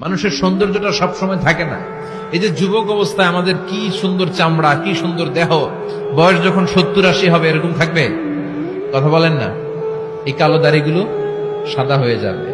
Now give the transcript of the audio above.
মানুষের সৌন্দর্যটা সবসময় থাকে না। এই যে যুবক অবস্থায় আমাদের কি সুন্দর চামড়া, কি সুন্দর দেহ, বয়স যখন সত্তর আশি হবে, এরকম থাকবে? কথা বলেন না। এই কালো দাড়িগুলো সাদা হয়ে যাবে।